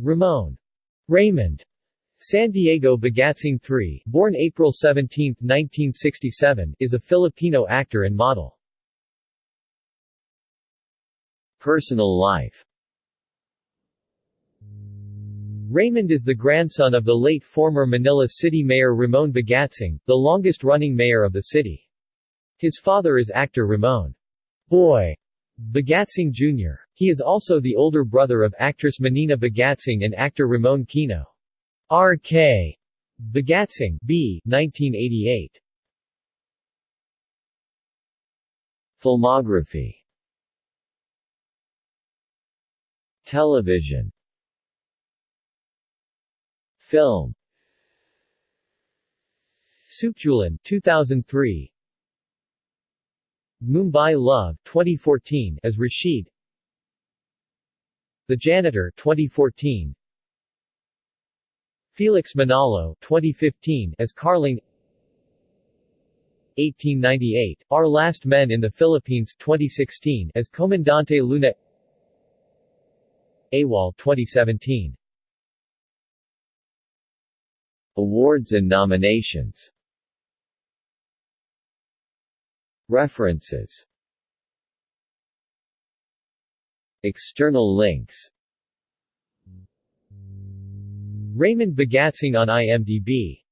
Ramon. Raymond. San Diego Bagatsing III, born April 17, 1967, is a Filipino actor and model. Personal life. Raymond is the grandson of the late former Manila City Mayor Ramon Bagatsing, the longest-running mayor of the city. His father is actor Ramon. Boy Bagatsing Jr. He is also the older brother of actress Monina Bagatsing and actor Ramon Kino. R.K. Bagatsing B. 1988. Filmography Television Film Sukdulan 2003 Mumbai Love 2014 as Rashid. The Janitor 2014 Felix Manalo 2015 as Carling. 1898 Our Last Men in the Philippines 2016 as Comandante Luna. AWOL 2017 Awards and nominations References. External links. Raymond Bagatsing on IMDb